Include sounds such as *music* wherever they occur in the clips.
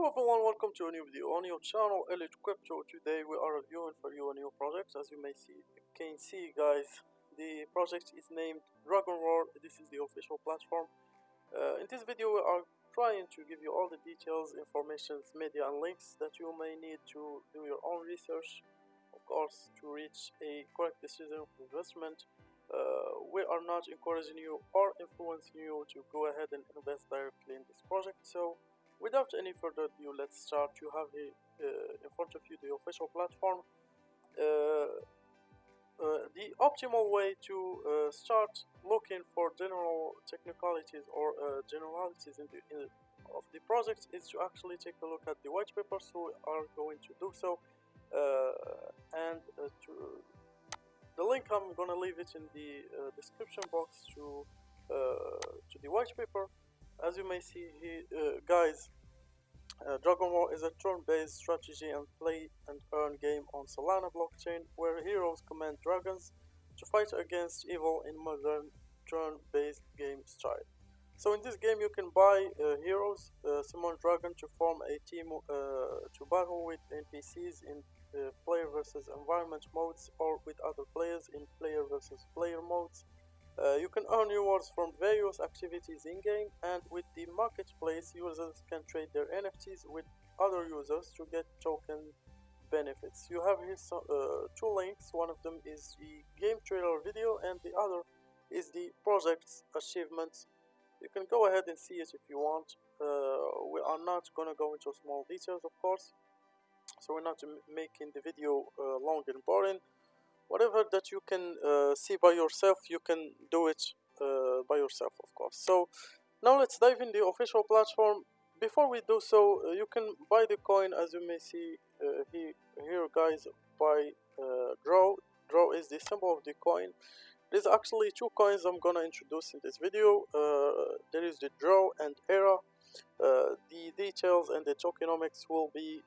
Hello everyone, welcome to a new video on your channel Elite Crypto. Today we are reviewing for you a new project. As you may see, you can see guys, the project is named Dragon War. This is the official platform. Uh, in this video we are trying to give you all the details, information, media and links that you may need to do your own research. Of course, to reach a correct decision of investment. Uh, we are not encouraging you or influencing you to go ahead and invest directly in this project. So without any further ado let's start. You have uh, in front of you the official platform. Uh, uh, the optimal way to uh, start looking for general technicalities or uh, generalities in the, in of the project is to actually take a look at the white paper so we are going to do so uh, and to the link I'm gonna leave it in the description box to to the white paper as you may see here, uh, guys, uh, Dragon War is a turn-based strategy and play and earn game on Solana blockchain where heroes command dragons to fight against evil in modern turn-based game style. So in this game you can buy uh, heroes, uh, summon dragon to form a team uh, to battle with NPCs in uh, player versus environment modes or with other players in player versus player modes uh, you can earn rewards from various activities in-game and with the marketplace users can trade their NFTs with other users to get token benefits. You have here so, uh, two links, one of them is the game trailer video and the other is the project's achievements. You can go ahead and see it if you want. Uh, we are not gonna go into small details of course, so we're not making the video uh, long and boring whatever that you can uh, see by yourself you can do it uh, by yourself of course. So now let's dive in the official platform. Before we do so uh, you can buy the coin as you may see uh, here, here guys by uh, draw. Draw is the symbol of the coin. There's actually two coins I'm gonna introduce in this video. Uh, there is the draw and era. The details and the tokenomics will be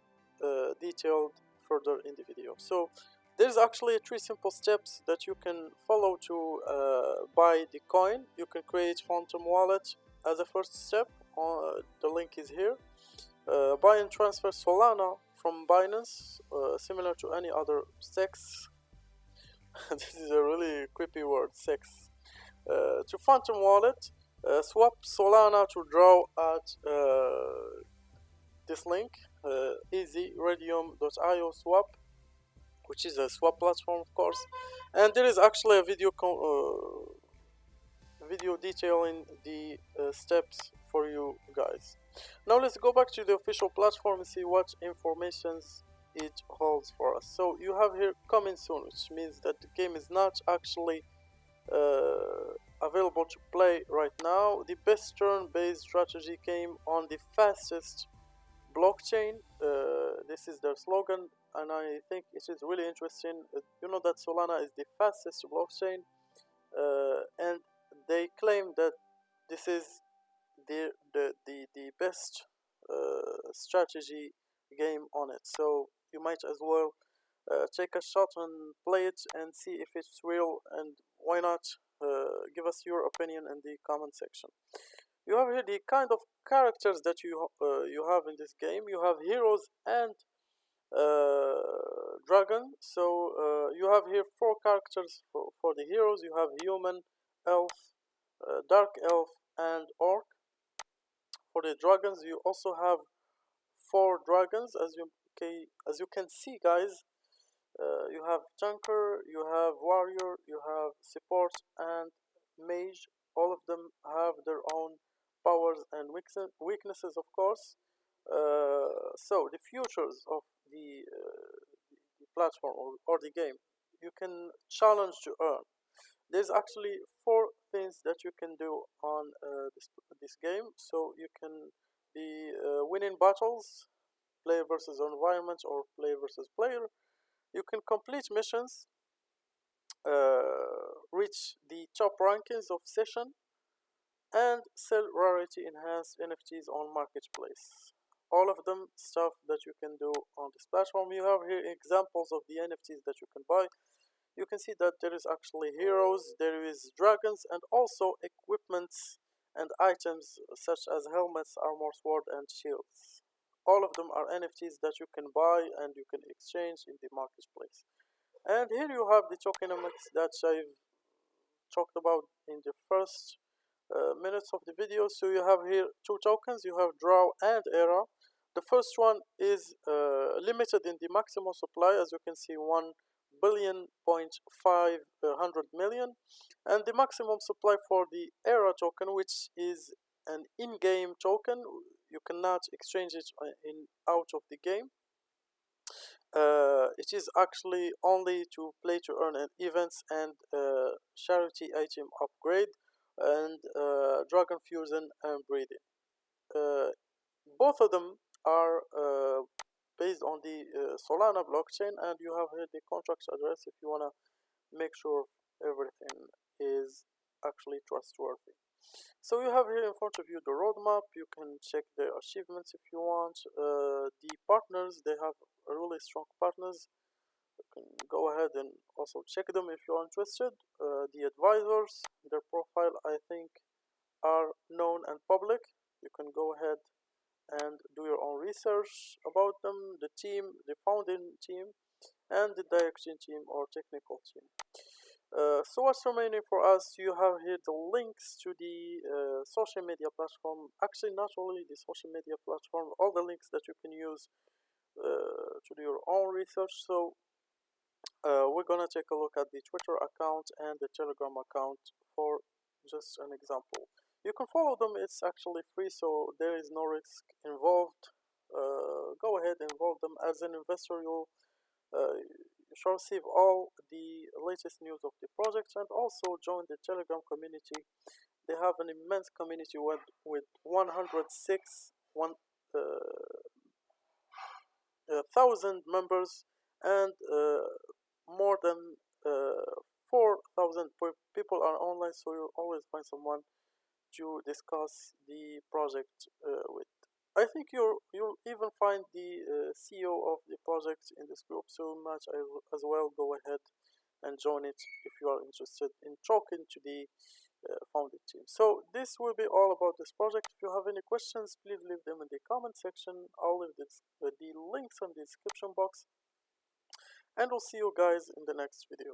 detailed further in the video. So there's actually three simple steps that you can follow to uh, buy the coin. You can create Phantom Wallet as a first step. Uh, the link is here. Uh, buy and transfer Solana from Binance, uh, similar to any other sex. *laughs* this is a really creepy word, sex. Uh, to Phantom Wallet, uh, swap Solana to draw at this link, easy raydium.io swap which is a swap platform of course. And there is actually a video uh, video detailing the uh, steps for you guys. Now let's go back to the official platform and see what informations it holds for us. So you have here coming soon which means that the game is not actually uh, available to play right now. The best turn-based strategy game on the fastest blockchain. Uh, this is their slogan and I think it is really interesting. Uh, you know that Solana is the fastest blockchain, uh, and they claim that this is the the the, the best uh, strategy game on it. So you might as well uh, take a shot and play it and see if it's real, and why not uh, give us your opinion in the comment section. You have here the kind of characters that you uh, you have in this game. You have heroes and dragon. So uh, you have here four characters for, for the heroes. You have human elf uh, dark elf and orc. For the dragons you also have four dragons. As you okay as you can see guys uh, you have tanker you have warrior you have support and mage. All of them have their own powers and weaknesses of course. uh, so the futures of the, uh, the platform or, or the game you can challenge to earn. There's actually four things that you can do on uh, this, this game. So you can be uh, winning battles player versus environment or player versus player. You can complete missions uh, reach the top rankings of session and sell rarity enhanced NFTs on marketplace all of them stuff that you can do on this platform. You have here examples of the nfts that you can buy. You can see that there is actually heroes there is dragons and also equipments and items such as helmets armor sword and shields. All of them are nfts that you can buy and you can exchange in the marketplace. And here you have the tokenomics that i've talked about in the first uh, minutes of the video. So you have here two tokens. You have draw and era the first one is uh, limited in the maximum supply as you can see 1 billion point five uh, hundred million. And the maximum supply for the era token which is an in-game token. You cannot exchange it uh, in out of the game. Uh, it is actually only to play to earn an events and uh, charity item upgrade and uh, dragon fusion and breeding. Uh, both of them are uh, based on the uh, solana blockchain and you have here the contract address if you want to make sure everything is actually trustworthy. So you have here in front of you the roadmap. You can check the achievements if you want. Uh, the partners they have really strong partners can go ahead and also check them if you're interested. Uh, the advisors their profile i think are known and public. You can go ahead and do your own research about them the team the founding team and the direction team or technical team. Uh, so what's remaining for us? You have here the links to the uh, social media platform. Actually not only the social media platform all the links that you can use uh, to do your own research. So uh, we're gonna take a look at the twitter account and the telegram account for just an example. You can follow them it's actually free so there is no risk involved. Uh, go ahead and involve them as an investor. You'll uh, you shall receive all the latest news of the project and also join the telegram community. They have an immense community with, with 106 one uh, uh, thousand members and uh, more than uh, 4,000 people are online so you'll always find someone to discuss the project uh, with. I think you'll you'll even find the uh, CEO of the project in this group so much as well go ahead and join it if you are interested in talking to the uh, founding team. So this will be all about this project. If you have any questions please leave them in the comment section. I'll leave this, uh, the links in the description box and we'll see you guys in the next video